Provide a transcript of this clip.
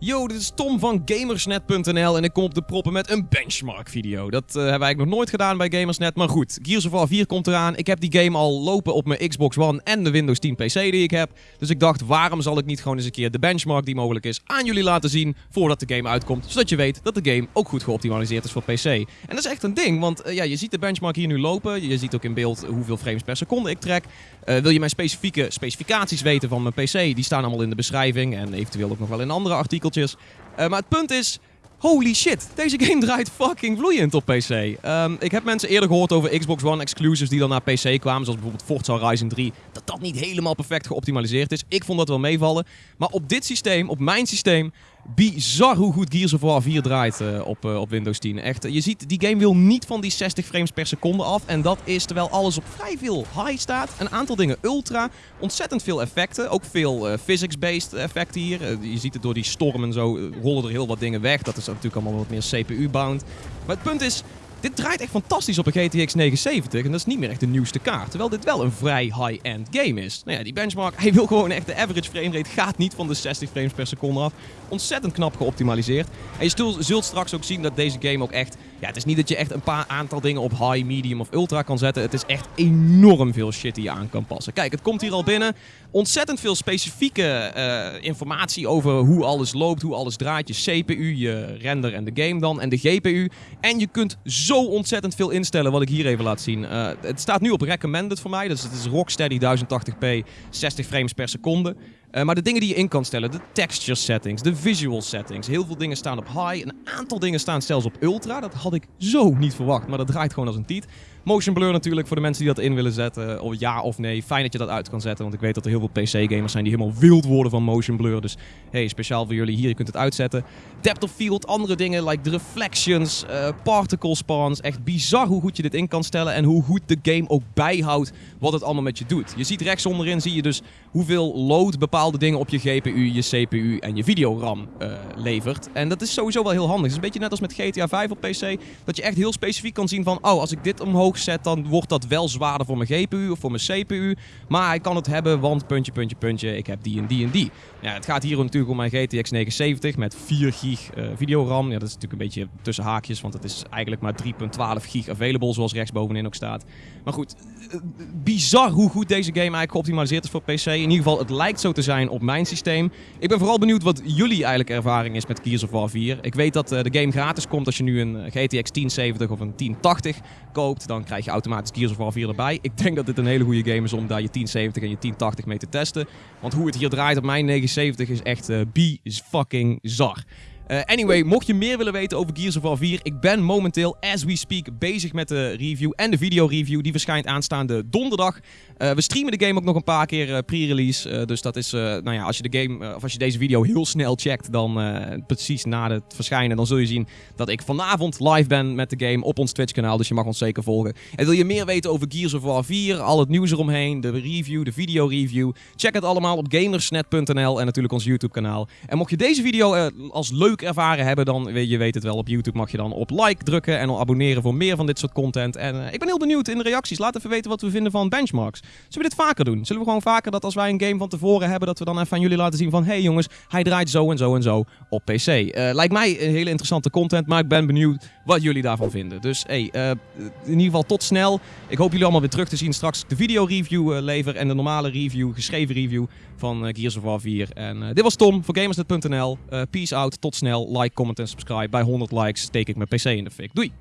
Yo, dit is Tom van Gamersnet.nl en ik kom op de proppen met een benchmark video. Dat uh, hebben wij eigenlijk nog nooit gedaan bij Gamersnet, maar goed. Gears of War 4 komt eraan. Ik heb die game al lopen op mijn Xbox One en de Windows 10 PC die ik heb. Dus ik dacht, waarom zal ik niet gewoon eens een keer de benchmark die mogelijk is aan jullie laten zien voordat de game uitkomt. Zodat je weet dat de game ook goed geoptimaliseerd is voor PC. En dat is echt een ding, want uh, ja, je ziet de benchmark hier nu lopen. Je ziet ook in beeld hoeveel frames per seconde ik trek. Uh, wil je mijn specifieke specificaties weten van mijn PC? Die staan allemaal in de beschrijving en eventueel ook nog wel in andere artikels. Uh, maar het punt is, holy shit, deze game draait fucking vloeiend op PC. Um, ik heb mensen eerder gehoord over Xbox One exclusives die dan naar PC kwamen, zoals bijvoorbeeld Forza Horizon 3, dat dat niet helemaal perfect geoptimaliseerd is. Ik vond dat wel meevallen. Maar op dit systeem, op mijn systeem, bizar hoe goed Gears of War 4 draait uh, op, uh, op Windows 10. Echt, je ziet, die game wil niet van die 60 frames per seconde af. En dat is terwijl alles op vrij veel high staat. Een aantal dingen ultra. Ontzettend veel effecten. Ook veel physics-based effecten hier. je ziet het door die storm en zo rollen er heel wat dingen weg. Dat is natuurlijk allemaal wat meer CPU-bound. Maar het punt is, dit draait echt fantastisch op een GTX 970 en dat is niet meer echt de nieuwste kaart. Terwijl dit wel een vrij high-end game is. Nou ja, die benchmark, hij wil gewoon echt de average framerate gaat niet van de 60 frames per seconde af. Ontzettend knap geoptimaliseerd. En je zult straks ook zien dat deze game ook echt... Ja, het is niet dat je echt een paar aantal dingen op high, medium of ultra kan zetten. Het is echt enorm veel shit die je aan kan passen. Kijk, het komt hier al binnen. Ontzettend veel specifieke uh, informatie over hoe alles loopt, hoe alles draait. Je CPU, je render en de game dan en de GPU. En je kunt zo ontzettend veel instellen wat ik hier even laat zien. Uh, het staat nu op recommended voor mij, dus het is Rocksteady 1080p, 60 frames per seconde. Uh, maar de dingen die je in kan stellen, de texture settings, de visual settings. Heel veel dingen staan op high, een aantal dingen staan zelfs op ultra. Dat had ik zo niet verwacht, maar dat draait gewoon als een tiet. Motion blur natuurlijk voor de mensen die dat in willen zetten. Of ja of nee. Fijn dat je dat uit kan zetten. Want ik weet dat er heel veel PC-gamers zijn die helemaal wild worden van motion blur. Dus hey, speciaal voor jullie hier. Je kunt het uitzetten. Depth of field, andere dingen like de reflections, uh, particle spawns. Echt bizar hoe goed je dit in kan stellen. En hoe goed de game ook bijhoudt wat het allemaal met je doet. Je ziet rechts onderin zie je dus hoeveel load bepaalde dingen op je GPU, je CPU en je videoram uh, levert. En dat is sowieso wel heel handig. Het is een beetje net als met GTA 5 op PC. Dat je echt heel specifiek kan zien van, oh, als ik dit omhoog zet, dan wordt dat wel zwaarder voor mijn GPU of voor mijn CPU. Maar hij kan het hebben, want puntje, puntje, puntje, ik heb die en die en die. Ja, het gaat hier natuurlijk om mijn GTX 970 met 4 gig uh, videoram. Ja, dat is natuurlijk een beetje tussen haakjes, want het is eigenlijk maar 3.12 gig available, zoals rechtsbovenin ook staat. Maar goed, uh, bizar hoe goed deze game eigenlijk geoptimaliseerd is voor PC. In ieder geval, het lijkt zo te zijn op mijn systeem. Ik ben vooral benieuwd wat jullie eigenlijk ervaring is met Gears of War 4. Ik weet dat uh, de game gratis komt als je nu een GTX 1070 of een 1080 koopt. Dan krijg je automatisch Gears of War 4 erbij. Ik denk dat dit een hele goede game is om daar je 1070 en je 1080 mee te testen. Want hoe het hier draait op mijn 970 is echt uh, fucking zar. Uh, anyway, mocht je meer willen weten over Gears of War 4, ik ben momenteel, as we speak, bezig met de review en de video-review. Die verschijnt aanstaande donderdag. Uh, we streamen de game ook nog een paar keer uh, pre-release. dus dat is, nou ja, als je de game, of als je deze video heel snel checkt, dan precies na het verschijnen, dan zul je zien dat ik vanavond live ben met de game op ons Twitch-kanaal. Dus je mag ons zeker volgen. En wil je meer weten over Gears of War 4, al het nieuws eromheen, de review, de video-review, check het allemaal op gamersnet.nl en natuurlijk ons YouTube-kanaal. En mocht je deze video als leuk ervaren hebben, dan weet je weet het wel. Op YouTube mag je dan op like drukken en abonneren voor meer van dit soort content. En uh, ik ben heel benieuwd in de reacties. Laat even weten wat we vinden van benchmarks. Zullen we dit vaker doen? Zullen we gewoon vaker dat als wij een game van tevoren hebben, dat we dan even aan jullie laten zien van hey jongens, hij draait zo en zo en zo op PC. Uh, lijkt mij een hele interessante content, maar ik ben benieuwd wat jullie daarvan vinden. Dus hey, uh, in ieder geval tot snel. Ik hoop jullie allemaal weer terug te zien straks de video review lever en de normale review, geschreven review van Gears of War 4. En dit was Tom voor Gamersnet.nl. peace out, tot snel like, comment en subscribe. Bij 100 likes steek ik mijn PC in de fik. Doei!